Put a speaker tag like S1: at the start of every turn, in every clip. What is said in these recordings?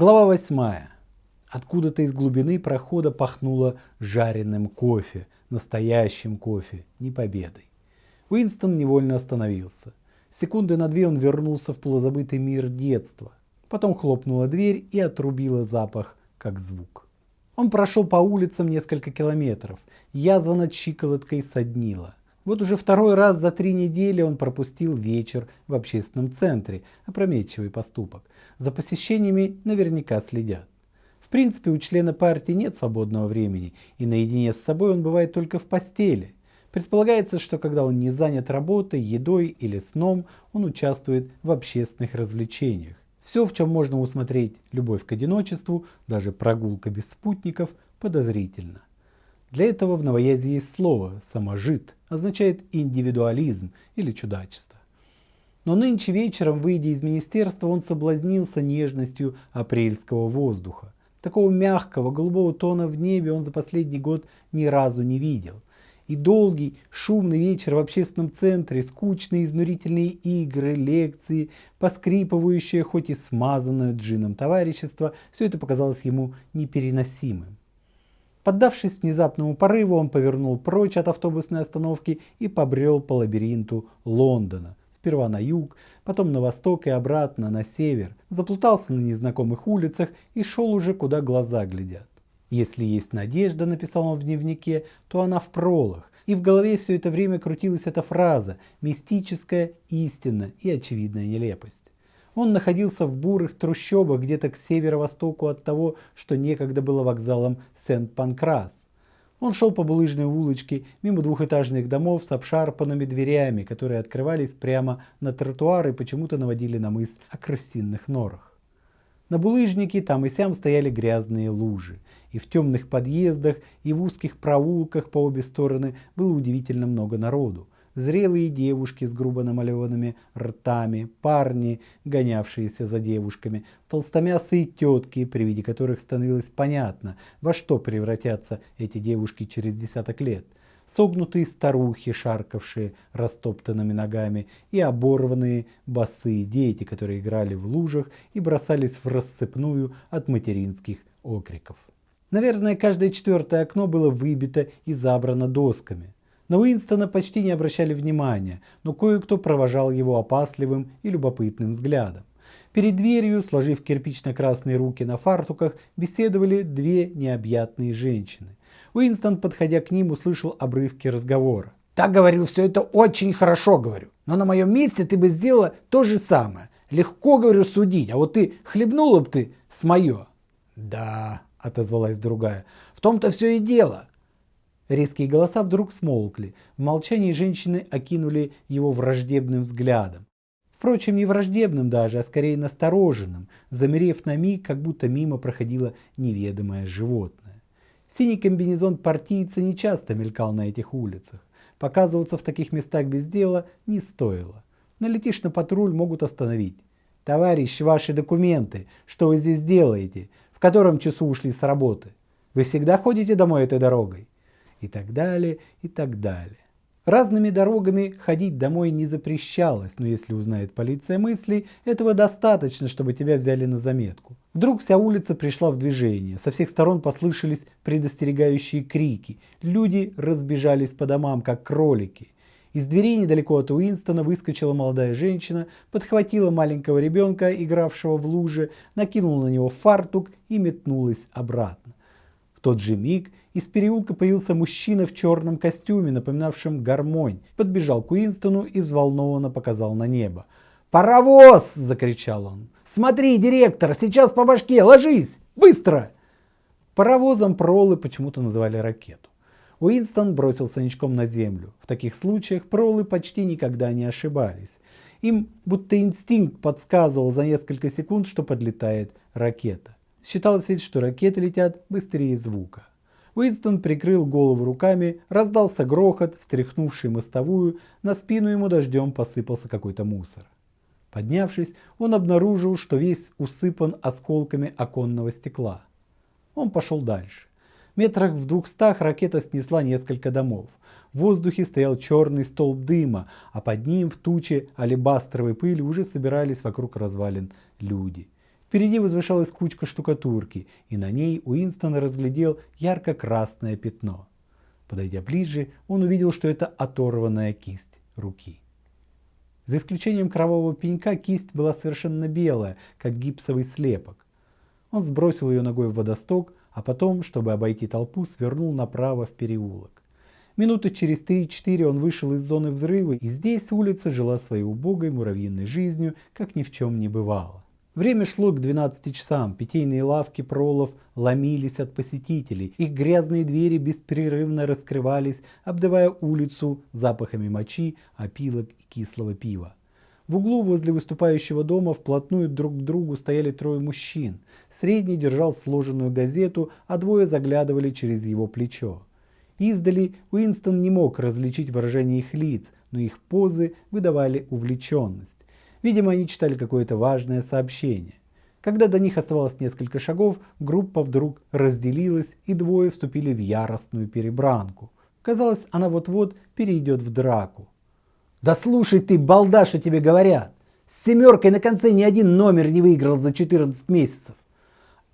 S1: Глава восьмая. Откуда-то из глубины прохода пахнуло жареным кофе, настоящим кофе, не победой. Уинстон невольно остановился. Секунды на две он вернулся в полузабытый мир детства. Потом хлопнула дверь и отрубила запах, как звук. Он прошел по улицам несколько километров. Язва над щиколоткой соднила. Вот уже второй раз за три недели он пропустил вечер в общественном центре. Опрометчивый поступок. За посещениями наверняка следят. В принципе, у члена партии нет свободного времени, и наедине с собой он бывает только в постели. Предполагается, что когда он не занят работой, едой или сном, он участвует в общественных развлечениях. Все, в чем можно усмотреть любовь к одиночеству, даже прогулка без спутников, подозрительно. Для этого в новоязе есть слово «саможит», означает индивидуализм или чудачество. Но нынче вечером, выйдя из министерства, он соблазнился нежностью апрельского воздуха. Такого мягкого, голубого тона в небе он за последний год ни разу не видел. И долгий, шумный вечер в общественном центре, скучные изнурительные игры, лекции, поскрипывающее, хоть и смазанное джином товарищество, все это показалось ему непереносимым. Поддавшись внезапному порыву, он повернул прочь от автобусной остановки и побрел по лабиринту Лондона. Сперва на юг, потом на восток и обратно на север. Заплутался на незнакомых улицах и шел уже куда глаза глядят. Если есть надежда, написал он в дневнике, то она в пролах. И в голове все это время крутилась эта фраза «мистическая истина и очевидная нелепость». Он находился в бурых трущобах где-то к северо-востоку от того, что некогда было вокзалом Сент-Панкрас. Он шел по булыжной улочке мимо двухэтажных домов с обшарпанными дверями, которые открывались прямо на тротуар и почему-то наводили на мысль о крысиных норах. На булыжнике там и сям стояли грязные лужи, и в темных подъездах, и в узких проулках по обе стороны было удивительно много народу зрелые девушки с грубо намалеванными ртами, парни, гонявшиеся за девушками, толстомясые тетки, при виде которых становилось понятно, во что превратятся эти девушки через десяток лет, согнутые старухи, шаркавшие растоптанными ногами, и оборванные босые дети, которые играли в лужах и бросались в рассыпную от материнских окриков. Наверное, каждое четвертое окно было выбито и забрано досками. На Уинстона почти не обращали внимания, но кое-кто провожал его опасливым и любопытным взглядом. Перед дверью, сложив кирпично-красные руки на фартуках, беседовали две необъятные женщины. Уинстон, подходя к ним, услышал обрывки разговора. «Так, говорю, все это очень хорошо, говорю. Но на моем месте ты бы сделала то же самое. Легко, говорю, судить, а вот ты хлебнула бы ты с мое». «Да», — отозвалась другая, — «в том-то все и дело. Резкие голоса вдруг смолкли. В молчании женщины окинули его враждебным взглядом. Впрочем, не враждебным даже, а скорее настороженным, замерев на миг, как будто мимо проходило неведомое животное. Синий комбинезон партийца не часто мелькал на этих улицах. Показываться в таких местах без дела не стоило. Налетишь на патруль, могут остановить. «Товарищ, ваши документы. Что вы здесь делаете? В котором часу ушли с работы? Вы всегда ходите домой этой дорогой?» И так далее, и так далее. Разными дорогами ходить домой не запрещалось, но если узнает полиция мыслей, этого достаточно, чтобы тебя взяли на заметку. Вдруг вся улица пришла в движение, со всех сторон послышались предостерегающие крики, люди разбежались по домам, как кролики. Из дверей недалеко от Уинстона выскочила молодая женщина, подхватила маленького ребенка, игравшего в луже, накинула на него фартук и метнулась обратно. В тот же миг из переулка появился мужчина в черном костюме, напоминавшем гармонь. Подбежал к Уинстону и взволнованно показал на небо. «Паровоз!» – закричал он. «Смотри, директор, сейчас по башке, ложись! Быстро!» Паровозом пролы почему-то называли ракету. Уинстон бросился ничком на землю. В таких случаях пролы почти никогда не ошибались. Им будто инстинкт подсказывал за несколько секунд, что подлетает ракета. Считалось ведь, что ракеты летят быстрее звука. Уинстон прикрыл голову руками, раздался грохот, встряхнувший мостовую, на спину ему дождем посыпался какой-то мусор. Поднявшись, он обнаружил, что весь усыпан осколками оконного стекла. Он пошел дальше. Метрах в двухстах ракета снесла несколько домов. В воздухе стоял черный столб дыма, а под ним в туче алебастровой пыли уже собирались вокруг развалин люди. Впереди возвышалась кучка штукатурки, и на ней Уинстон разглядел ярко-красное пятно. Подойдя ближе, он увидел, что это оторванная кисть руки. За исключением кровавого пенька кисть была совершенно белая, как гипсовый слепок. Он сбросил ее ногой в водосток, а потом, чтобы обойти толпу, свернул направо в переулок. Минуты через 3-4 он вышел из зоны взрыва, и здесь улица жила своей убогой муравьиной жизнью, как ни в чем не бывало. Время шло к 12 часам, питейные лавки пролов ломились от посетителей, их грязные двери беспрерывно раскрывались, обдавая улицу запахами мочи, опилок и кислого пива. В углу возле выступающего дома вплотную друг к другу стояли трое мужчин. Средний держал сложенную газету, а двое заглядывали через его плечо. Издали Уинстон не мог различить выражение их лиц, но их позы выдавали увлеченность. Видимо, они читали какое-то важное сообщение. Когда до них оставалось несколько шагов, группа вдруг разделилась, и двое вступили в яростную перебранку. Казалось, она вот-вот перейдет в драку. «Да слушай ты, балда, что тебе говорят! С семеркой на конце ни один номер не выиграл за 14 месяцев!»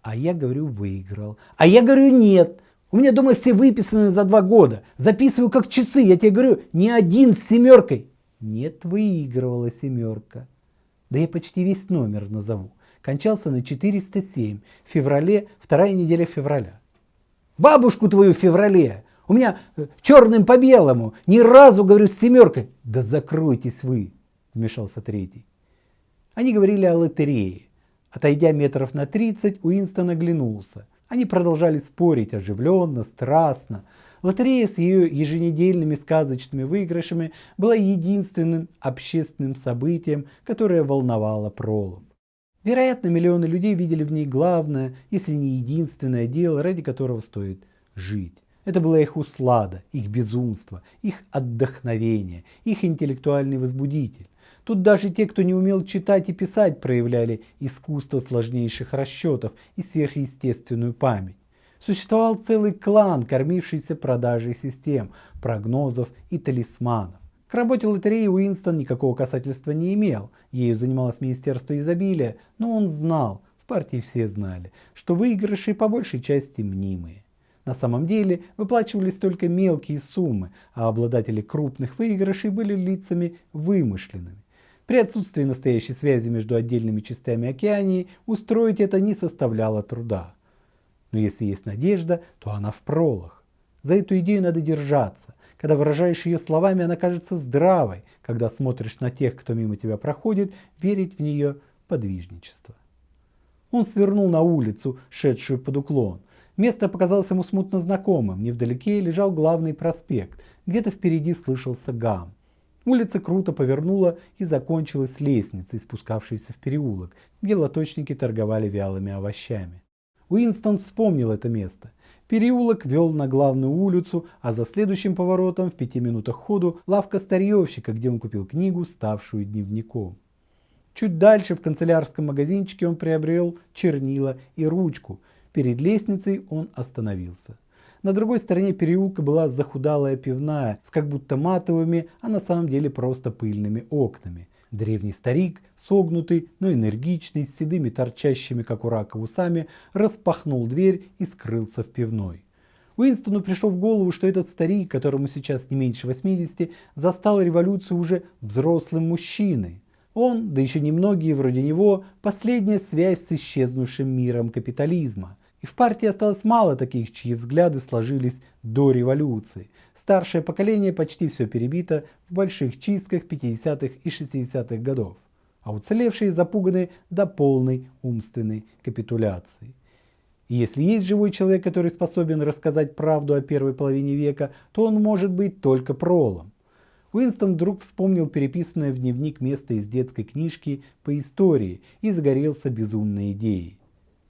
S1: А я говорю, выиграл. А я говорю, нет. У меня дома все выписаны за два года. Записываю как часы. Я тебе говорю, ни один с семеркой. Нет, выигрывала семерка да я почти весь номер назову, кончался на 407, в феврале, вторая неделя февраля. Бабушку твою в феврале, у меня э, черным по белому, ни разу, говорю, с семеркой. Да закройтесь вы, вмешался третий. Они говорили о лотерее. Отойдя метров на 30, Уинстон оглянулся. Они продолжали спорить оживленно, страстно, Лотерея с ее еженедельными сказочными выигрышами была единственным общественным событием, которое волновало Пролов. Вероятно, миллионы людей видели в ней главное, если не единственное дело, ради которого стоит жить. Это была их услада, их безумство, их отдохновение, их интеллектуальный возбудитель. Тут даже те, кто не умел читать и писать, проявляли искусство сложнейших расчетов и сверхъестественную память. Существовал целый клан, кормившийся продажей систем, прогнозов и талисманов. К работе лотереи Уинстон никакого касательства не имел, ею занималось Министерство изобилия, но он знал, в партии все знали, что выигрыши по большей части мнимые. На самом деле выплачивались только мелкие суммы, а обладатели крупных выигрышей были лицами вымышленными. При отсутствии настоящей связи между отдельными частями океании устроить это не составляло труда. Но если есть надежда, то она в пролах. За эту идею надо держаться. Когда выражаешь ее словами, она кажется здравой. Когда смотришь на тех, кто мимо тебя проходит, верить в нее подвижничество. Он свернул на улицу, шедшую под уклон. Место показалось ему смутно знакомым. Невдалеке лежал главный проспект. Где-то впереди слышался гам. Улица круто повернула и закончилась лестницей, спускавшейся в переулок, где лоточники торговали вялыми овощами. Уинстон вспомнил это место. Переулок вел на главную улицу, а за следующим поворотом в пяти минутах ходу лавка старьевщика, где он купил книгу, ставшую дневником. Чуть дальше в канцелярском магазинчике он приобрел чернила и ручку. Перед лестницей он остановился. На другой стороне переулка была захудалая пивная с как будто матовыми, а на самом деле просто пыльными окнами. Древний старик, согнутый, но энергичный, с седыми торчащими, как у рака, усами, распахнул дверь и скрылся в пивной. Уинстону пришло в голову, что этот старик, которому сейчас не меньше 80, застал революцию уже взрослым мужчиной. Он, да еще немногие вроде него, последняя связь с исчезнувшим миром капитализма – и в партии осталось мало таких, чьи взгляды сложились до революции. Старшее поколение почти все перебито в больших чистках 50-х и 60-х годов, а уцелевшие запуганы до полной умственной капитуляции. И если есть живой человек, который способен рассказать правду о первой половине века, то он может быть только пролом. Уинстон вдруг вспомнил переписанное в дневник место из детской книжки по истории и загорелся безумной идеей.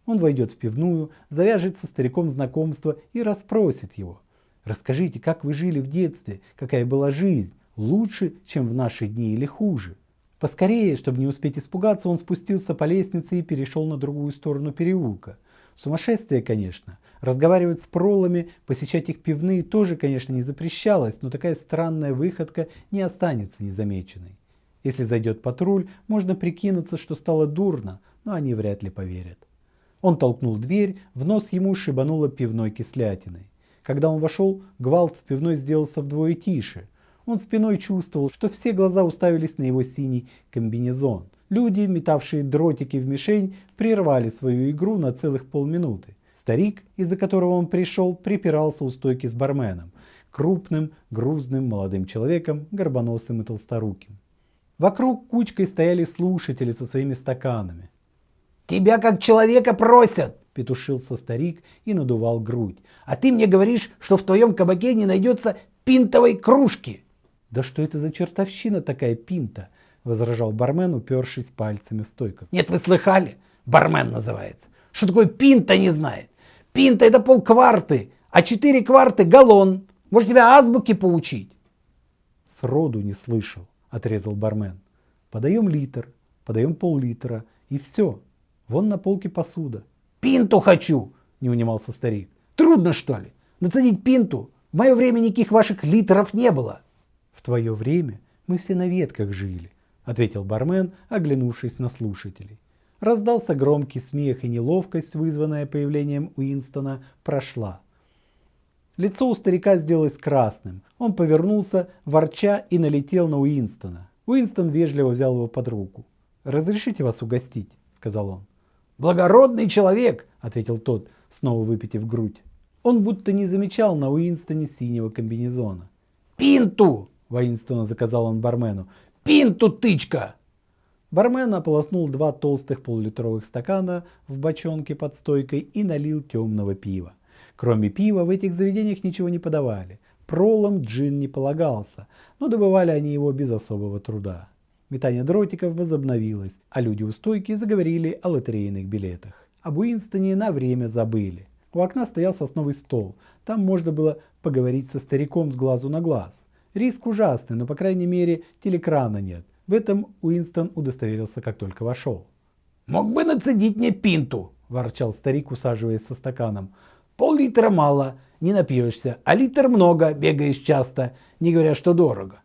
S1: Он войдет в пивную, завяжет со стариком знакомство и расспросит его. Расскажите, как вы жили в детстве, какая была жизнь, лучше, чем в наши дни или хуже. Поскорее, чтобы не успеть испугаться, он спустился по лестнице и перешел на другую сторону переулка. Сумасшествие, конечно. Разговаривать с пролами, посещать их пивные тоже, конечно, не запрещалось, но такая странная выходка не останется незамеченной. Если зайдет патруль, можно прикинуться, что стало дурно, но они вряд ли поверят. Он толкнул дверь, в нос ему шибануло пивной кислятиной. Когда он вошел, гвалт в пивной сделался вдвое тише. Он спиной чувствовал, что все глаза уставились на его синий комбинезон. Люди, метавшие дротики в мишень, прервали свою игру на целых полминуты. Старик, из-за которого он пришел, припирался у стойки с барменом, крупным, грузным молодым человеком, горбоносым и толсторуким. Вокруг кучкой стояли слушатели со своими стаканами.
S2: «Тебя как человека просят!»
S1: – петушился старик и надувал грудь.
S2: «А ты мне говоришь, что в твоем кабаке не найдется пинтовой кружки!»
S1: «Да что это за чертовщина такая пинта?» – возражал бармен, упершись пальцами в стойку.
S2: «Нет, вы слыхали? Бармен называется. Что такое пинта не знает? Пинта это полкварты, а четыре кварты галлон. Может тебя азбуки поучить?»
S1: «Сроду не слышал», – отрезал бармен. «Подаем литр, подаем пол-литра и все. Вон на полке посуда».
S2: «Пинту хочу!» – не унимался старик. «Трудно что ли? Нацедить пинту? В мое время никаких ваших литров не было».
S1: «В твое время мы все на ветках жили», – ответил бармен, оглянувшись на слушателей. Раздался громкий смех и неловкость, вызванная появлением Уинстона, прошла. Лицо у старика сделалось красным. Он повернулся, ворча, и налетел на Уинстона. Уинстон вежливо взял его под руку. «Разрешите вас угостить?» – сказал он.
S2: «Благородный человек!» – ответил тот,
S1: снова выпитив грудь. Он будто не замечал на Уинстоне синего комбинезона.
S2: «Пинту!»
S1: – воинственно заказал он бармену.
S2: «Пинту, тычка!»
S1: Бармен ополоснул два толстых полулитровых стакана в бочонке под стойкой и налил темного пива. Кроме пива в этих заведениях ничего не подавали. Пролом джин не полагался, но добывали они его без особого труда. Метание дротиков возобновилось, а люди у стойки заговорили о лотерейных билетах. Об Уинстоне на время забыли. У окна стоял сосновый стол. Там можно было поговорить со стариком с глазу на глаз. Риск ужасный, но по крайней мере телекрана нет. В этом Уинстон удостоверился, как только вошел.
S2: «Мог бы нацедить мне пинту!» – ворчал старик, усаживаясь со стаканом. «Пол-литра мало, не напьешься, а литр много, бегаешь часто, не говоря, что дорого».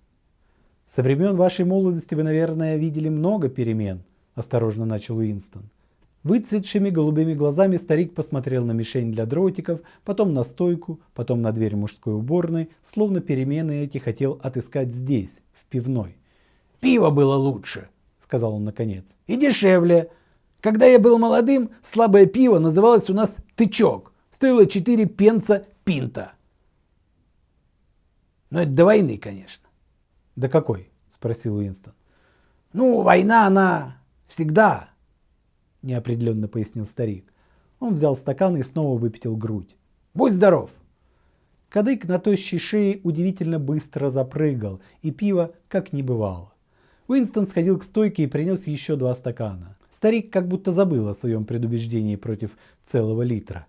S1: «Со времен вашей молодости вы, наверное, видели много перемен», – осторожно начал Уинстон. Выцветшими голубыми глазами старик посмотрел на мишень для дротиков, потом на стойку, потом на дверь мужской уборной, словно перемены эти хотел отыскать здесь, в пивной.
S2: Пиво было лучше, сказал он наконец. И дешевле. Когда я был молодым, слабое пиво называлось у нас тычок. Стоило 4 пенса пинта. Но это до войны, конечно.
S1: До какой? Спросил Уинстон.
S2: Ну, война, она всегда,
S1: неопределенно пояснил старик. Он взял стакан и снова выпятил грудь.
S2: Будь здоров.
S1: Кадык на тощей шее удивительно быстро запрыгал, и пиво как не бывало. Уинстон сходил к стойке и принес еще два стакана. Старик как будто забыл о своем предубеждении против целого литра.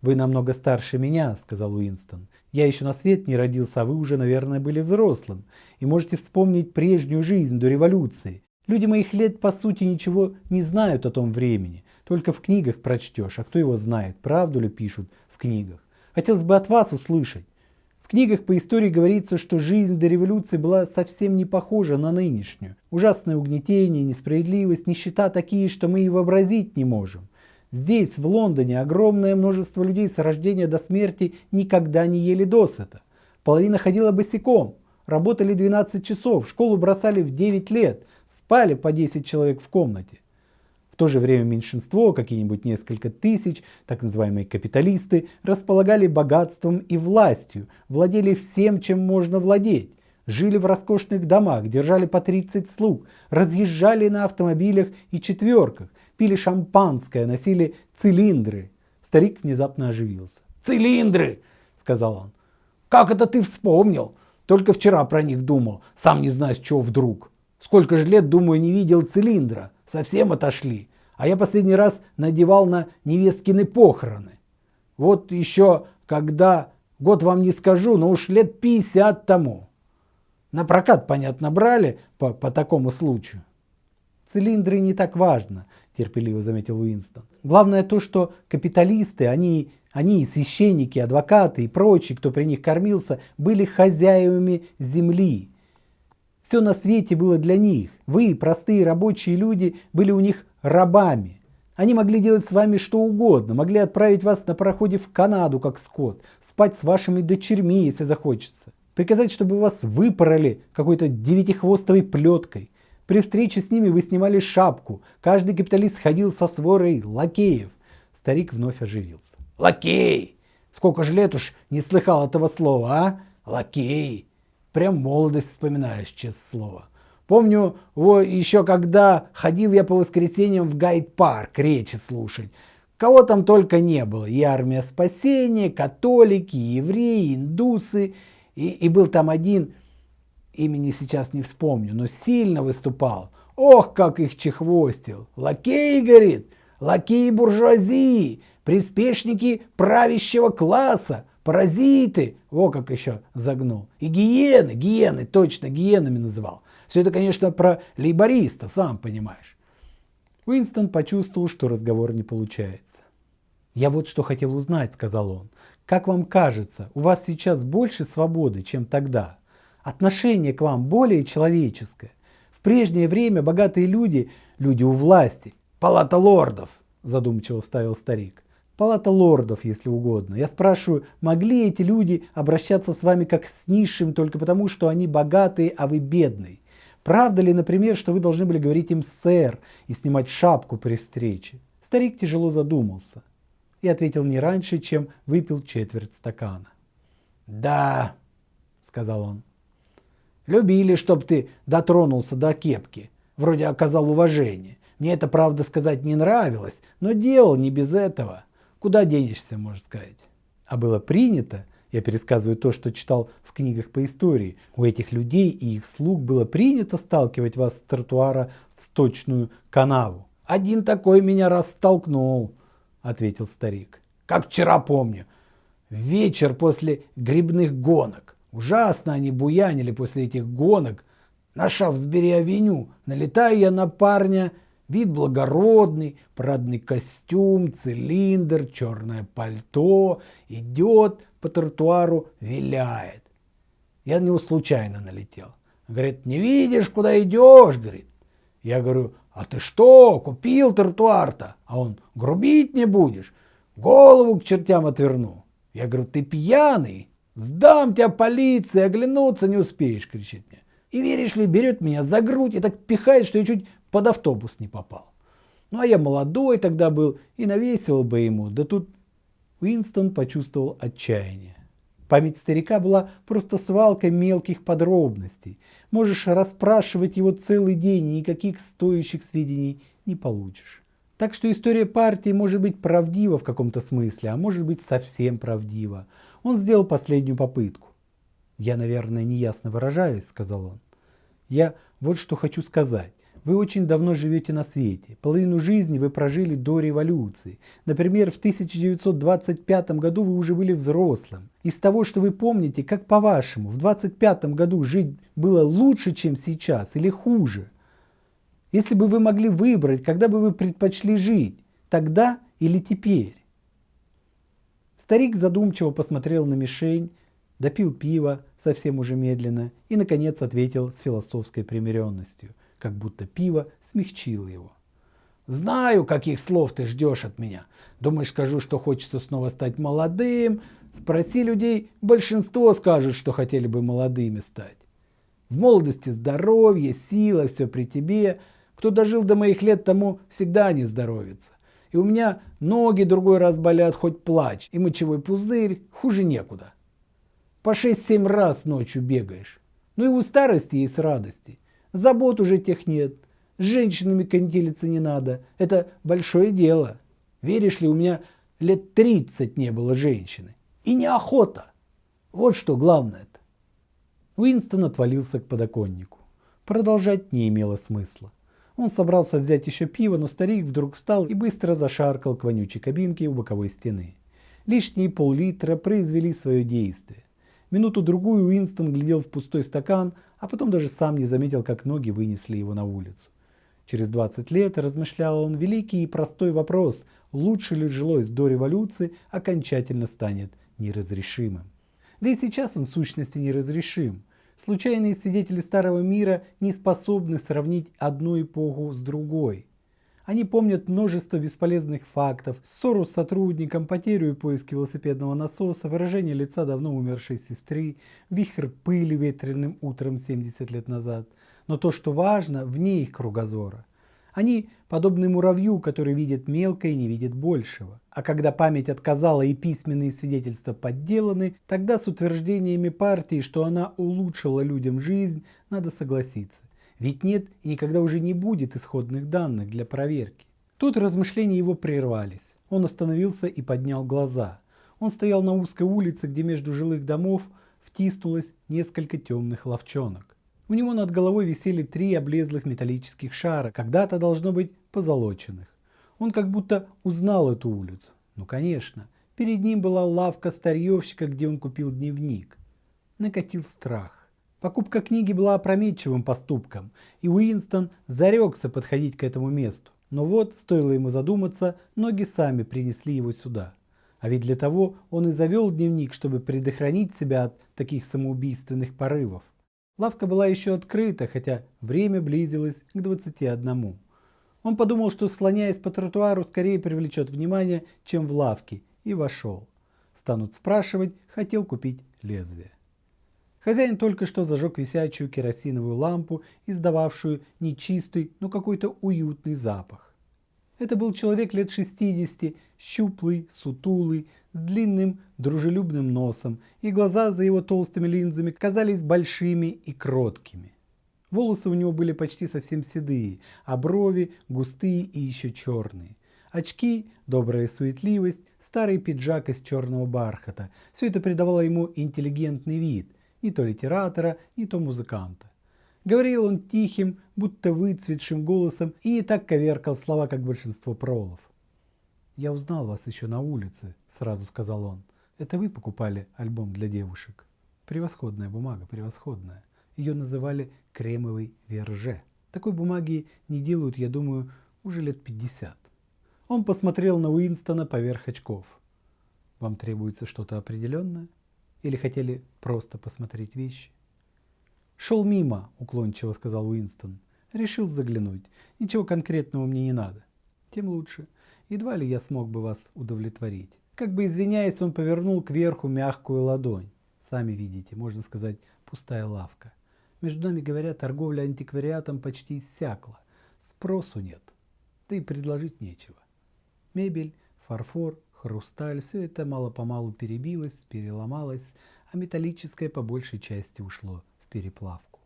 S1: «Вы намного старше меня», — сказал Уинстон. «Я еще на свет не родился, а вы уже, наверное, были взрослым. И можете вспомнить прежнюю жизнь до революции. Люди моих лет, по сути, ничего не знают о том времени. Только в книгах прочтешь, а кто его знает, правду ли пишут в книгах. Хотелось бы от вас услышать. В книгах по истории говорится, что жизнь до революции была совсем не похожа на нынешнюю. Ужасное угнетение, несправедливость, нищета такие, что мы и вообразить не можем. Здесь, в Лондоне, огромное множество людей с рождения до смерти никогда не ели досыта. Половина ходила босиком, работали 12 часов, школу бросали в 9 лет, спали по 10 человек в комнате. В то же время меньшинство, какие-нибудь несколько тысяч, так называемые капиталисты, располагали богатством и властью, владели всем, чем можно владеть. Жили в роскошных домах, держали по 30 слуг, разъезжали на автомобилях и четверках, пили шампанское, носили цилиндры. Старик внезапно оживился.
S2: «Цилиндры!» — сказал он. «Как это ты вспомнил? Только вчера про них думал, сам не знаю с чего вдруг. Сколько же лет, думаю, не видел цилиндра совсем отошли. А я последний раз надевал на невесткины похороны. Вот еще когда, год вам не скажу, но уж лет 50 тому. На прокат, понятно, брали по, по такому случаю.
S1: Цилиндры не так важно, терпеливо заметил Уинстон. Главное то, что капиталисты, они, они священники, адвокаты и прочие, кто при них кормился, были хозяевами земли все на свете было для них. Вы, простые рабочие люди, были у них рабами. Они могли делать с вами что угодно, могли отправить вас на пароходе в Канаду, как скот, спать с вашими дочерьми, если захочется, приказать, чтобы вас выпороли какой-то девятихвостовой плеткой. При встрече с ними вы снимали шапку, каждый капиталист ходил со сворой лакеев. Старик вновь оживился. Лакей! Сколько же лет уж не слыхал этого слова, а? Лакей! Прям молодость вспоминаешь, честное слово. Помню, во, еще когда ходил я по воскресеньям в гайд-парк речи слушать. Кого там только не было. И армия спасения, католики, евреи, индусы. И, и был там один, имени сейчас не вспомню, но сильно выступал. Ох, как их чехвостил. Лакей, говорит, лакеи буржуазии, приспешники правящего класса, паразиты. Во как еще загнул. И гиены, гиены, точно гиенами называл. Все это, конечно, про лейбористов, сам понимаешь. Уинстон почувствовал, что разговор не получается. «Я вот что хотел узнать», — сказал он. «Как вам кажется, у вас сейчас больше свободы, чем тогда? Отношение к вам более человеческое? В прежнее время богатые люди, люди у власти, палата лордов», — задумчиво вставил старик. Палата лордов, если угодно. Я спрашиваю, могли эти люди обращаться с вами как с низшим только потому, что они богатые, а вы бедный? Правда ли, например, что вы должны были говорить им «сэр» и снимать шапку при встрече? Старик тяжело задумался и ответил не раньше, чем выпил четверть стакана. «Да», — сказал он, — «любили, чтоб ты дотронулся до кепки, вроде оказал уважение. Мне это, правда, сказать не нравилось, но делал не без этого. Куда денешься, можно сказать?» А было принято, я пересказываю то, что читал в книгах по истории. У этих людей и их слуг было принято сталкивать вас с тротуара в сточную канаву. «Один такой меня растолкнул», — ответил старик. «Как вчера помню. Вечер после грибных гонок. Ужасно они буянили после этих гонок. На Шафсбери-авеню налетаю я на парня, вид благородный, парадный костюм, цилиндр, черное пальто, идет, по тротуару виляет. Я на него случайно налетел. Говорит, не видишь, куда идешь, говорит. Я говорю, а ты что, купил тротуар-то? А он, грубить не будешь, голову к чертям отверну. Я говорю, ты пьяный, сдам тебя полиции, оглянуться не успеешь, кричит мне. И веришь ли, берет меня за грудь и так пихает, что я чуть под автобус не попал. Ну а я молодой тогда был и навесил бы ему, да тут Уинстон почувствовал отчаяние. Память старика была просто свалкой мелких подробностей. Можешь расспрашивать его целый день, и никаких стоящих сведений не получишь. Так что история партии может быть правдива в каком-то смысле, а может быть совсем правдива. Он сделал последнюю попытку. «Я, наверное, неясно выражаюсь», — сказал он. «Я вот что хочу сказать. Вы очень давно живете на свете. Половину жизни вы прожили до революции. Например, в 1925 году вы уже были взрослым. Из того, что вы помните, как по-вашему, в 25 году жить было лучше, чем сейчас или хуже? Если бы вы могли выбрать, когда бы вы предпочли жить, тогда или теперь? Старик задумчиво посмотрел на мишень, допил пиво совсем уже медленно и, наконец, ответил с философской примиренностью – как будто пиво смягчило его. «Знаю, каких слов ты ждешь от меня. Думаешь, скажу, что хочется снова стать молодым? Спроси людей, большинство скажут, что хотели бы молодыми стать. В молодости здоровье, сила, все при тебе. Кто дожил до моих лет, тому всегда не здоровится. И у меня ноги другой раз болят, хоть плачь, и мочевой пузырь, хуже некуда. По 6-7 раз ночью бегаешь. Ну и у старости есть радости. Забот уже тех нет. С женщинами контелиться не надо. Это большое дело. Веришь ли, у меня лет 30 не было женщины. И неохота. Вот что главное-то. Уинстон отвалился к подоконнику. Продолжать не имело смысла. Он собрался взять еще пиво, но старик вдруг встал и быстро зашаркал к вонючей кабинке у боковой стены. Лишние пол-литра произвели свое действие. Минуту-другую Уинстон глядел в пустой стакан, а потом даже сам не заметил, как ноги вынесли его на улицу. Через 20 лет, размышлял он, великий и простой вопрос, лучше ли жилось до революции, окончательно станет неразрешимым. Да и сейчас он в сущности неразрешим. Случайные свидетели старого мира не способны сравнить одну эпоху с другой. Они помнят множество бесполезных фактов, ссору с сотрудником, потерю и поиск велосипедного насоса, выражение лица давно умершей сестры, вихрь пыли ветреным утром 70 лет назад. Но то, что важно, вне их кругозора. Они подобны муравью, который видит мелкое и не видит большего. А когда память отказала и письменные свидетельства подделаны, тогда с утверждениями партии, что она улучшила людям жизнь, надо согласиться. Ведь нет и никогда уже не будет исходных данных для проверки. Тут размышления его прервались. Он остановился и поднял глаза. Он стоял на узкой улице, где между жилых домов втиснулось несколько темных ловчонок. У него над головой висели три облезлых металлических шара, когда-то должно быть позолоченных. Он как будто узнал эту улицу. Ну конечно, перед ним была лавка старьевщика, где он купил дневник. Накатил страх. Покупка книги была опрометчивым поступком, и Уинстон зарекся подходить к этому месту. Но вот, стоило ему задуматься, ноги сами принесли его сюда. А ведь для того он и завел дневник, чтобы предохранить себя от таких самоубийственных порывов. Лавка была еще открыта, хотя время близилось к 21. Он подумал, что слоняясь по тротуару скорее привлечет внимание, чем в лавке, и вошел. Станут спрашивать, хотел купить лезвие. Хозяин только что зажег висячую керосиновую лампу, издававшую нечистый, но какой-то уютный запах. Это был человек лет 60, щуплый, сутулый, с длинным, дружелюбным носом, и глаза за его толстыми линзами казались большими и кроткими. Волосы у него были почти совсем седые, а брови густые и еще черные. Очки, добрая суетливость, старый пиджак из черного бархата – все это придавало ему интеллигентный вид, ни то литератора, ни то музыканта. Говорил он тихим, будто выцветшим голосом и не так коверкал слова, как большинство пролов. «Я узнал вас еще на улице», — сразу сказал он. «Это вы покупали альбом для девушек?» Превосходная бумага, превосходная. Ее называли кремовый верже. Такой бумаги не делают, я думаю, уже лет 50. Он посмотрел на Уинстона поверх очков. «Вам требуется что-то определенное?» Или хотели просто посмотреть вещи? «Шел мимо», — уклончиво сказал Уинстон. «Решил заглянуть. Ничего конкретного мне не надо. Тем лучше. Едва ли я смог бы вас удовлетворить». Как бы извиняясь, он повернул кверху мягкую ладонь. Сами видите, можно сказать, пустая лавка. Между нами, говоря, торговля антиквариатом почти иссякла. Спросу нет. Да и предложить нечего. Мебель, фарфор, хрусталь, все это мало-помалу перебилось, переломалось, а металлическое по большей части ушло переплавку.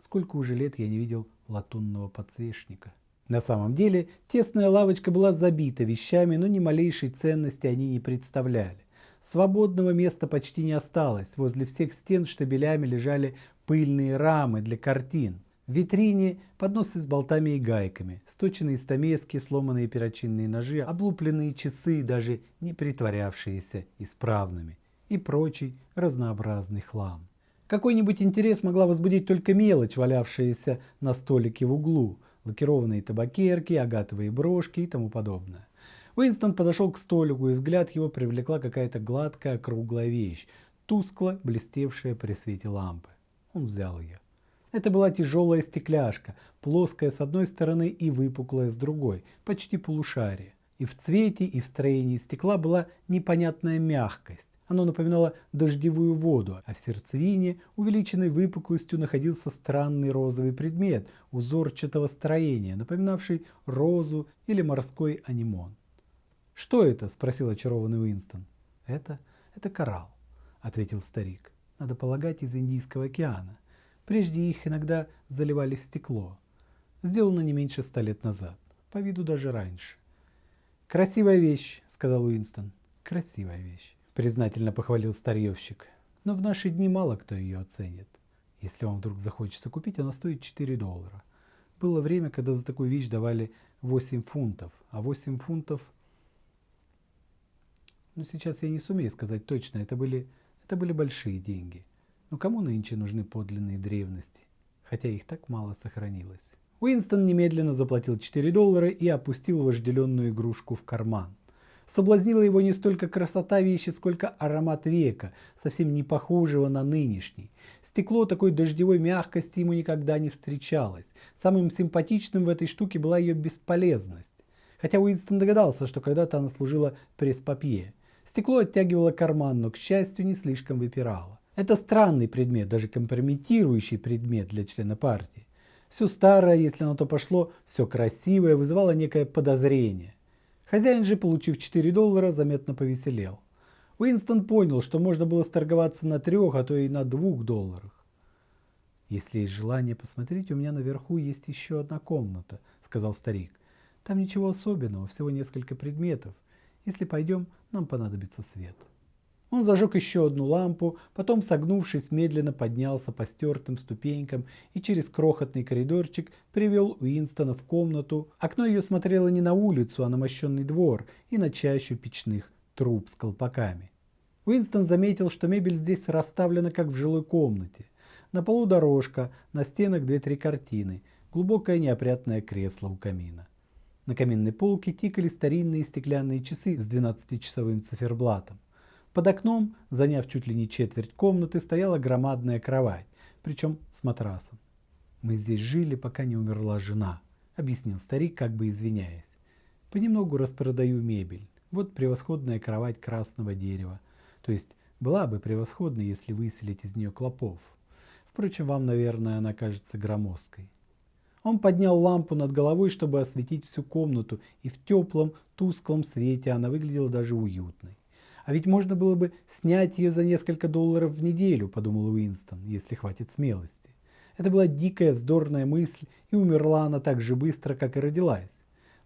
S1: Сколько уже лет я не видел латунного подсвечника. На самом деле, тесная лавочка была забита вещами, но ни малейшей ценности они не представляли. Свободного места почти не осталось. Возле всех стен штабелями лежали пыльные рамы для картин. В витрине подносы с болтами и гайками, сточенные стамески, сломанные перочинные ножи, облупленные часы, даже не притворявшиеся исправными, и прочий разнообразный хлам. Какой-нибудь интерес могла возбудить только мелочь, валявшаяся на столике в углу, лакированные табакерки, агатовые брошки и тому подобное. Уинстон подошел к столику, и взгляд его привлекла какая-то гладкая круглая вещь, тускло блестевшая при свете лампы. Он взял ее. Это была тяжелая стекляшка, плоская с одной стороны и выпуклая с другой, почти полушарие. И в цвете, и в строении стекла была непонятная мягкость. Оно напоминало дождевую воду, а в сердцевине, увеличенной выпуклостью, находился странный розовый предмет узорчатого строения, напоминавший розу или морской анимон. «Что это?» – спросил очарованный Уинстон. «Это? Это коралл», – ответил старик. «Надо полагать, из Индийского океана. Прежде их иногда заливали в стекло. Сделано не меньше ста лет назад. По виду даже раньше. «Красивая вещь», — сказал Уинстон. «Красивая вещь», — признательно похвалил старьевщик. «Но в наши дни мало кто ее оценит. Если вам вдруг захочется купить, она стоит 4 доллара. Было время, когда за такую вещь давали 8 фунтов, а 8 фунтов... Ну, сейчас я не сумею сказать точно, это были, это были большие деньги. Но кому нынче нужны подлинные древности, хотя их так мало сохранилось? Уинстон немедленно заплатил 4 доллара и опустил вожделенную игрушку в карман. Соблазнила его не столько красота вещи, сколько аромат века, совсем не похожего на нынешний. Стекло такой дождевой мягкости ему никогда не встречалось. Самым симпатичным в этой штуке была ее бесполезность. Хотя Уинстон догадался, что когда-то она служила пресс-папье. Стекло оттягивало карман, но, к счастью, не слишком выпирало. Это странный предмет, даже компрометирующий предмет для члена партии. Все старое, если на то пошло, все красивое, вызывало некое подозрение. Хозяин же, получив 4 доллара, заметно повеселел. Уинстон понял, что можно было сторговаться на трех, а то и на двух долларах. «Если есть желание посмотреть, у меня наверху есть еще одна комната», — сказал старик. «Там ничего особенного, всего несколько предметов. Если пойдем, нам понадобится свет». Он зажег еще одну лампу, потом, согнувшись, медленно поднялся по стертым ступенькам и через крохотный коридорчик привел Уинстона в комнату. Окно ее смотрело не на улицу, а на мощенный двор и на чащу печных труб с колпаками. Уинстон заметил, что мебель здесь расставлена как в жилой комнате. На полу дорожка, на стенах две-три картины, глубокое неопрятное кресло у камина. На каминной полке тикали старинные стеклянные часы с 12-часовым циферблатом. Под окном, заняв чуть ли не четверть комнаты, стояла громадная кровать, причем с матрасом. «Мы здесь жили, пока не умерла жена», — объяснил старик, как бы извиняясь. «Понемногу распродаю мебель. Вот превосходная кровать красного дерева. То есть была бы превосходной, если выселить из нее клопов. Впрочем, вам, наверное, она кажется громоздкой». Он поднял лампу над головой, чтобы осветить всю комнату, и в теплом, тусклом свете она выглядела даже уютной. А ведь можно было бы снять ее за несколько долларов в неделю, подумал Уинстон, если хватит смелости. Это была дикая вздорная мысль, и умерла она так же быстро, как и родилась.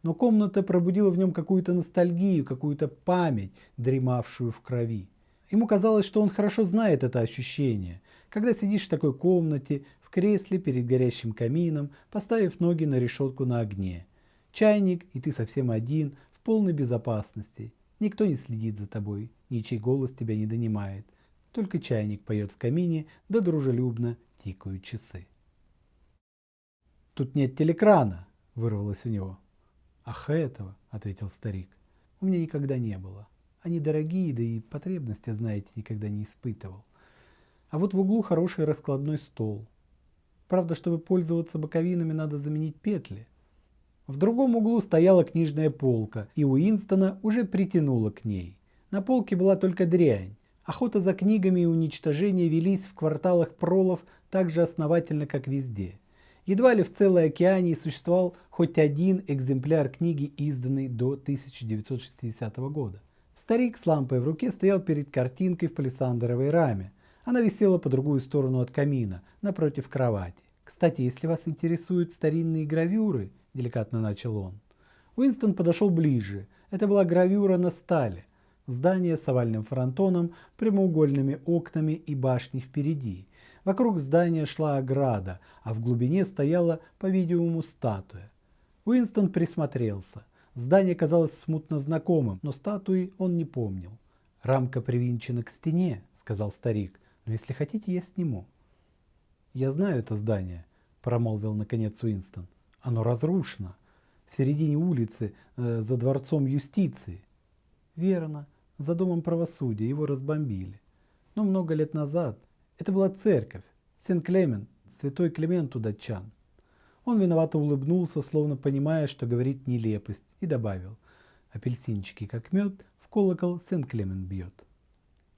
S1: Но комната пробудила в нем какую-то ностальгию, какую-то память, дремавшую в крови. Ему казалось, что он хорошо знает это ощущение, когда сидишь в такой комнате, в кресле перед горящим камином, поставив ноги на решетку на огне. Чайник, и ты совсем один, в полной безопасности. Никто не следит за тобой, ничей голос тебя не донимает. Только чайник поет в камине, да дружелюбно тикают часы. «Тут нет телекрана!» – вырвалось у него. «Ах, этого!» – ответил старик. «У меня никогда не было. Они дорогие, да и потребности, знаете, никогда не испытывал. А вот в углу хороший раскладной стол. Правда, чтобы пользоваться боковинами, надо заменить петли. В другом углу стояла книжная полка, и Уинстона уже притянуло к ней. На полке была только дрянь. Охота за книгами и уничтожение велись в кварталах пролов так же основательно, как везде. Едва ли в целой океане существовал хоть один экземпляр книги, изданный до 1960 года. Старик с лампой в руке стоял перед картинкой в палисандровой раме. Она висела по другую сторону от камина, напротив кровати. Кстати, если вас интересуют старинные гравюры, деликатно начал он. Уинстон подошел ближе. Это была гравюра на стале. Здание с овальным фронтоном, прямоугольными окнами и башней впереди. Вокруг здания шла ограда, а в глубине стояла, по-видимому, статуя. Уинстон присмотрелся. Здание казалось смутно знакомым, но статуи он не помнил. «Рамка привинчена к стене», — сказал старик, — «но если хотите, я сниму». «Я знаю это здание», — промолвил наконец Уинстон. Оно разрушено. В середине улицы, э, за дворцом юстиции. Верно, за домом правосудия его разбомбили. Но много лет назад это была церковь, Сен-Клемент, святой Клемент у датчан. Он виновато улыбнулся, словно понимая, что говорит нелепость, и добавил, апельсинчики как мед, в колокол Сен-Клемент бьет.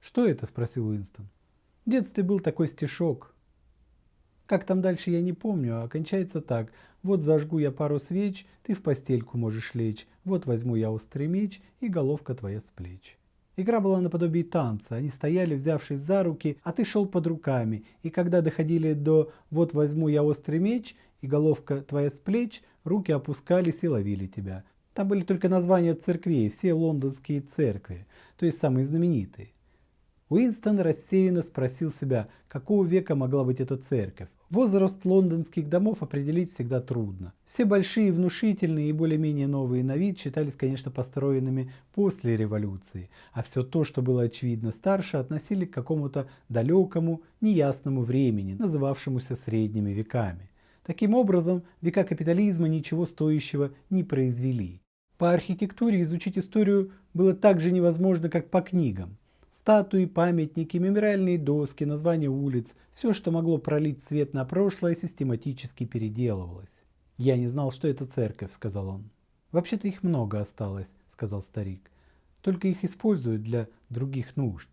S1: «Что это?» – спросил Уинстон. В детстве был такой стишок, как там дальше я не помню, а кончается так. Вот зажгу я пару свеч, ты в постельку можешь лечь. Вот возьму я острый меч, и головка твоя с плеч. Игра была наподобие танца. Они стояли, взявшись за руки, а ты шел под руками. И когда доходили до «вот возьму я острый меч» и головка твоя с плеч, руки опускались и ловили тебя. Там были только названия церквей, все лондонские церкви, то есть самые знаменитые. Уинстон рассеянно спросил себя, какого века могла быть эта церковь. Возраст лондонских домов определить всегда трудно. Все большие, внушительные и более-менее новые на вид считались, конечно, построенными после революции, а все то, что было очевидно старше, относили к какому-то далекому, неясному времени, называвшемуся средними веками. Таким образом, века капитализма ничего стоящего не произвели. По архитектуре изучить историю было так же невозможно, как по книгам. Статуи, памятники, мемориальные доски, названия улиц – все, что могло пролить свет на прошлое, систематически переделывалось. «Я не знал, что это церковь», – сказал он. «Вообще-то их много осталось», – сказал старик. «Только их используют для других нужд».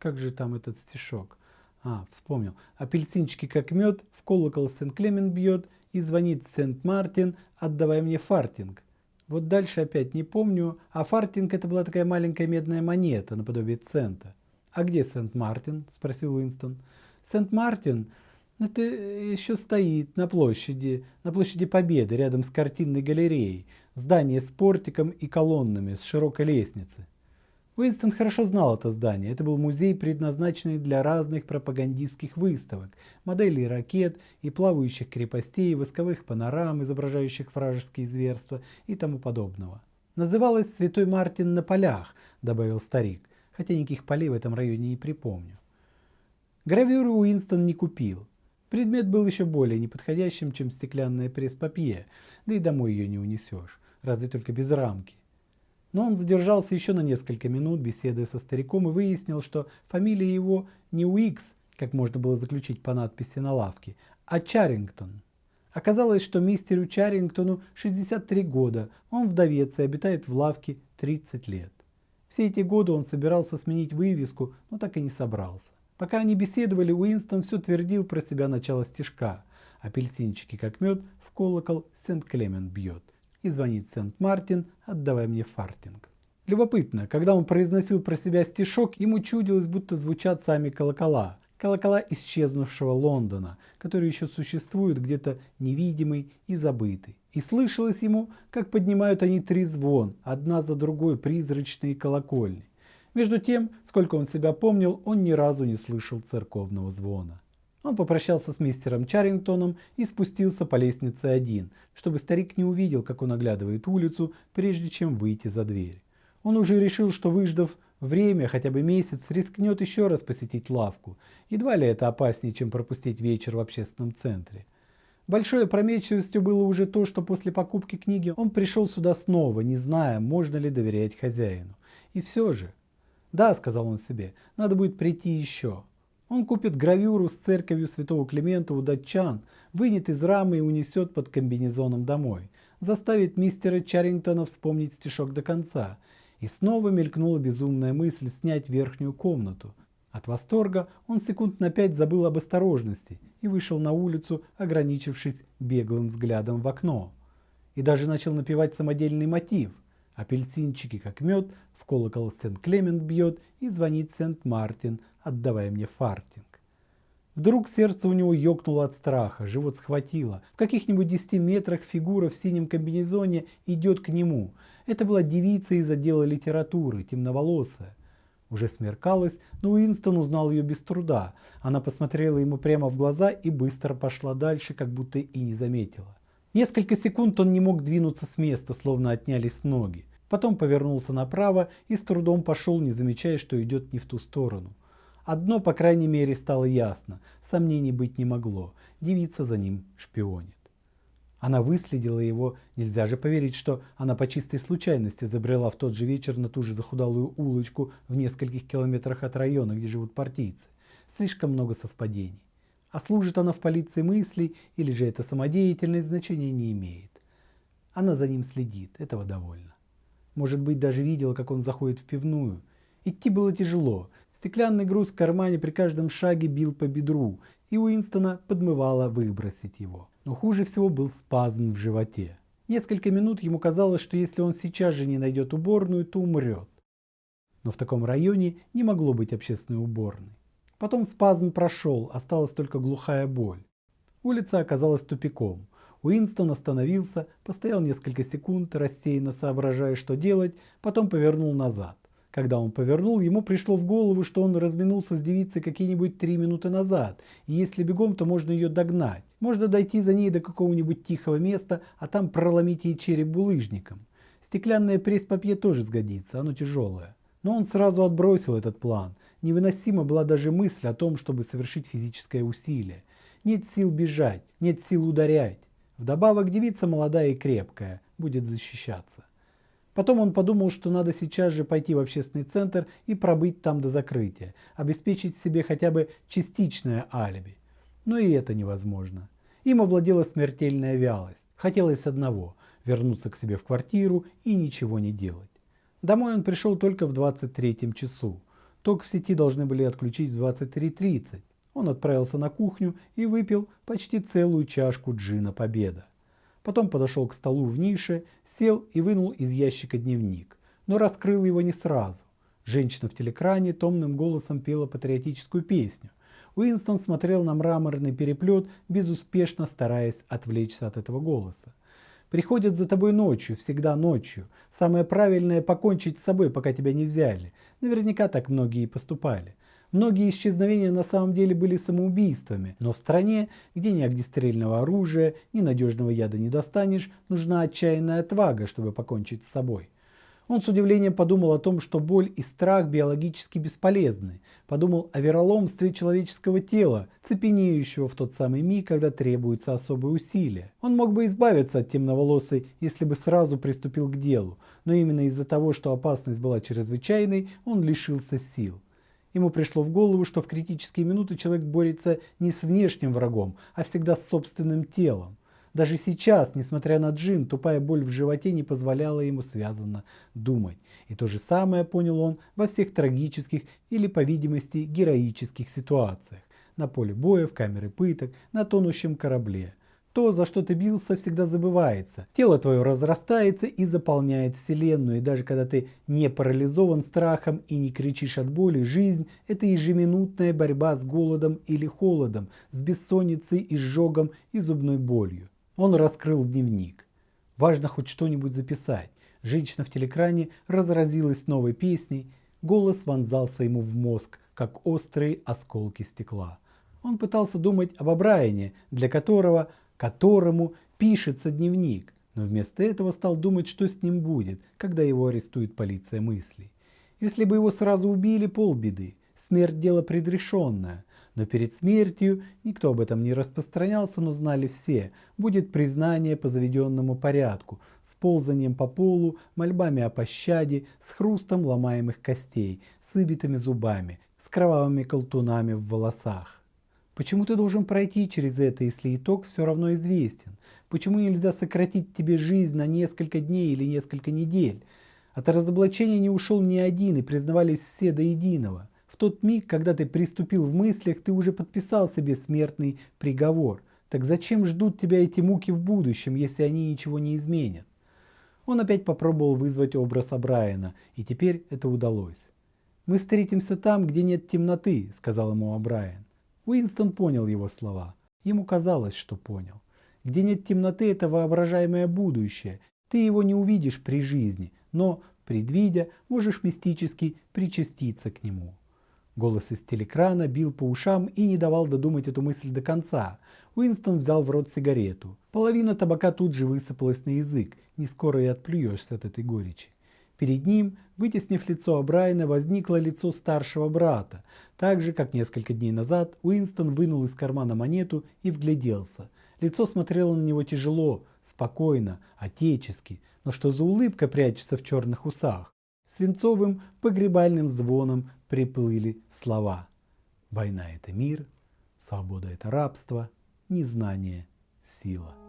S1: Как же там этот стишок? А, вспомнил. Апельсинчики как мед, в колокол Сент-Клемен бьет, и звонит Сент-Мартин, отдавай мне фартинг. Вот дальше опять не помню, а фартинг это была такая маленькая медная монета, наподобие цента. «А где Сент-Мартин?» – спросил Уинстон. «Сент-Мартин это еще стоит на площади, на площади Победы, рядом с картинной галереей. Здание с портиком и колоннами, с широкой лестницей. Уинстон хорошо знал это здание. Это был музей, предназначенный для разных пропагандистских выставок, моделей ракет и плавающих крепостей, восковых панорам, изображающих вражеские зверства и тому подобного. «Называлось Святой Мартин на полях», — добавил старик, хотя никаких полей в этом районе не припомню. Гравюру Уинстон не купил. Предмет был еще более неподходящим, чем стеклянная пресс-папье, да и домой ее не унесешь, разве только без рамки. Но он задержался еще на несколько минут, беседуя со стариком, и выяснил, что фамилия его не Уикс, как можно было заключить по надписи на лавке, а Чарингтон. Оказалось, что мистеру Чарингтону 63 года, он вдовец и обитает в лавке 30 лет. Все эти годы он собирался сменить вывеску, но так и не собрался. Пока они беседовали, Уинстон все твердил про себя начало стишка. Апельсинчики как мед, в колокол Сент-Клемент бьет и звонит Сент-Мартин, отдавай мне фартинг. Любопытно, когда он произносил про себя стишок, ему чудилось, будто звучат сами колокола. Колокола исчезнувшего Лондона, который еще существует где-то невидимый и забытый. И слышалось ему, как поднимают они три звон, одна за другой призрачные колокольни. Между тем, сколько он себя помнил, он ни разу не слышал церковного звона. Он попрощался с мистером Чарингтоном и спустился по лестнице один, чтобы старик не увидел, как он оглядывает улицу, прежде чем выйти за дверь. Он уже решил, что выждав время, хотя бы месяц, рискнет еще раз посетить лавку. Едва ли это опаснее, чем пропустить вечер в общественном центре. Большой опрометчивостью было уже то, что после покупки книги он пришел сюда снова, не зная, можно ли доверять хозяину. И все же... Да, сказал он себе, надо будет прийти еще. Он купит гравюру с церковью святого Климента у датчан, вынет из рамы и унесет под комбинезоном домой. Заставит мистера Чарингтона вспомнить стишок до конца. И снова мелькнула безумная мысль снять верхнюю комнату. От восторга он секунд на пять забыл об осторожности и вышел на улицу, ограничившись беглым взглядом в окно. И даже начал напевать самодельный мотив. Апельсинчики как мед, в колокол Сент-Клемент бьет и звонит Сент-Мартин, отдавая мне фартинг. Вдруг сердце у него ёкнуло от страха, живот схватило. В каких-нибудь десяти метрах фигура в синем комбинезоне идет к нему. Это была девица из отдела литературы, темноволосая. Уже смеркалось, но Уинстон узнал ее без труда. Она посмотрела ему прямо в глаза и быстро пошла дальше, как будто и не заметила. Несколько секунд он не мог двинуться с места, словно отнялись ноги. Потом повернулся направо и с трудом пошел, не замечая, что идет не в ту сторону. Одно, по крайней мере, стало ясно. Сомнений быть не могло. Девица за ним шпионит. Она выследила его. Нельзя же поверить, что она по чистой случайности забрела в тот же вечер на ту же захудалую улочку в нескольких километрах от района, где живут партийцы. Слишком много совпадений. А служит она в полиции мыслей, или же это самодеятельность, значения не имеет. Она за ним следит, этого довольно. Может быть, даже видела, как он заходит в пивную. Идти было тяжело, Стеклянный груз в кармане при каждом шаге бил по бедру, и Уинстона подмывало выбросить его. Но хуже всего был спазм в животе. Несколько минут ему казалось, что если он сейчас же не найдет уборную, то умрет. Но в таком районе не могло быть общественной уборной. Потом спазм прошел, осталась только глухая боль. Улица оказалась тупиком. Уинстон остановился, постоял несколько секунд, рассеянно соображая, что делать, потом повернул назад. Когда он повернул, ему пришло в голову, что он разминулся с девицей какие-нибудь три минуты назад, и если бегом, то можно ее догнать. Можно дойти за ней до какого-нибудь тихого места, а там проломить ей череп булыжником. Стеклянное пресс-папье тоже сгодится, оно тяжелое. Но он сразу отбросил этот план. Невыносима была даже мысль о том, чтобы совершить физическое усилие. Нет сил бежать, нет сил ударять. Вдобавок девица молодая и крепкая, будет защищаться. Потом он подумал, что надо сейчас же пойти в общественный центр и пробыть там до закрытия, обеспечить себе хотя бы частичное алиби. Но и это невозможно. Им овладела смертельная вялость. Хотелось одного – вернуться к себе в квартиру и ничего не делать. Домой он пришел только в 23 часу. Ток в сети должны были отключить в 23.30. Он отправился на кухню и выпил почти целую чашку джина «Победа». Потом подошел к столу в нише, сел и вынул из ящика дневник, но раскрыл его не сразу. Женщина в телекране томным голосом пела патриотическую песню. Уинстон смотрел на мраморный переплет, безуспешно стараясь отвлечься от этого голоса. Приходят за тобой ночью, всегда ночью. Самое правильное покончить с собой, пока тебя не взяли. Наверняка так многие и поступали. Многие исчезновения на самом деле были самоубийствами, но в стране, где ни огнестрельного оружия, ни надежного яда не достанешь, нужна отчаянная отвага, чтобы покончить с собой. Он с удивлением подумал о том, что боль и страх биологически бесполезны. Подумал о вероломстве человеческого тела, цепенеющего в тот самый миг, когда требуется особые усилия. Он мог бы избавиться от темноволосой, если бы сразу приступил к делу, но именно из-за того, что опасность была чрезвычайной, он лишился сил. Ему пришло в голову, что в критические минуты человек борется не с внешним врагом, а всегда с собственным телом. Даже сейчас, несмотря на джин, тупая боль в животе не позволяла ему связанно думать. И то же самое понял он во всех трагических или, по видимости, героических ситуациях. На поле боя, в камере пыток, на тонущем корабле. То, за что ты бился, всегда забывается. Тело твое разрастается и заполняет вселенную. И даже когда ты не парализован страхом и не кричишь от боли, жизнь – это ежеминутная борьба с голодом или холодом, с бессонницей, изжогом и зубной болью. Он раскрыл дневник. Важно хоть что-нибудь записать. Женщина в телекране разразилась новой песней. Голос вонзался ему в мозг, как острые осколки стекла. Он пытался думать об Абрайане, для которого которому пишется дневник, но вместо этого стал думать, что с ним будет, когда его арестует полиция мыслей. Если бы его сразу убили, полбеды. Смерть – дело предрешенное. Но перед смертью никто об этом не распространялся, но знали все. Будет признание по заведенному порядку, с ползанием по полу, мольбами о пощаде, с хрустом ломаемых костей, с выбитыми зубами, с кровавыми колтунами в волосах. Почему ты должен пройти через это, если итог все равно известен? Почему нельзя сократить тебе жизнь на несколько дней или несколько недель? От разоблачения не ушел ни один и признавались все до единого. В тот миг, когда ты приступил в мыслях, ты уже подписал себе смертный приговор. Так зачем ждут тебя эти муки в будущем, если они ничего не изменят? Он опять попробовал вызвать образ Абрайана, и теперь это удалось. «Мы встретимся там, где нет темноты», — сказал ему Абрайан. Уинстон понял его слова. Ему казалось, что понял. Где нет темноты, это воображаемое будущее. Ты его не увидишь при жизни, но, предвидя, можешь мистически причаститься к нему. Голос из телекрана бил по ушам и не давал додумать эту мысль до конца. Уинстон взял в рот сигарету. Половина табака тут же высыпалась на язык. Не скоро и отплюешься от этой горечи. Перед ним, вытеснив лицо Абрайна, возникло лицо старшего брата. Так же, как несколько дней назад, Уинстон вынул из кармана монету и вгляделся. Лицо смотрело на него тяжело, спокойно, отечески, но что за улыбка прячется в черных усах? Свинцовым погребальным звоном приплыли слова. Война – это мир, свобода – это рабство, незнание – сила.